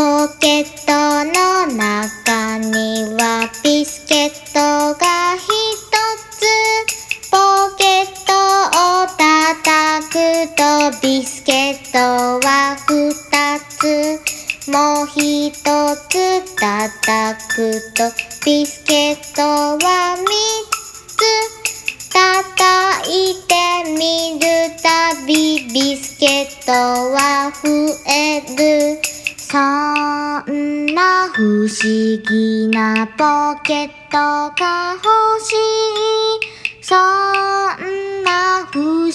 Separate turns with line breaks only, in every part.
ポケットの中にはビスケットが一つ。ポケットを叩くとビスケットは二つ。もう一つ叩くとビスケットは三つ。ケットは増える。そんな不思議。なポケットが欲しいそんな不思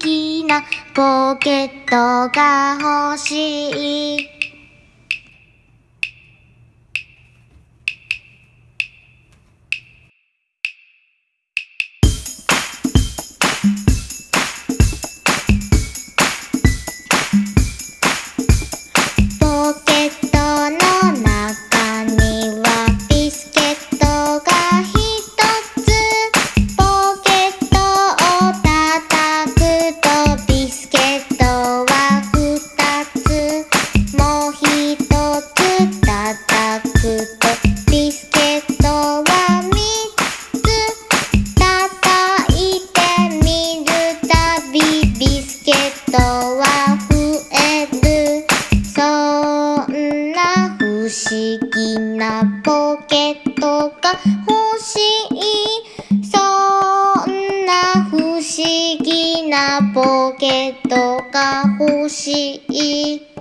議なポケットが欲しい。叩くとビスケットは三つ叩いてみるたびビスケットは増えるそんな不思議なポケットが欲しいそんな不思議なポケットが欲しい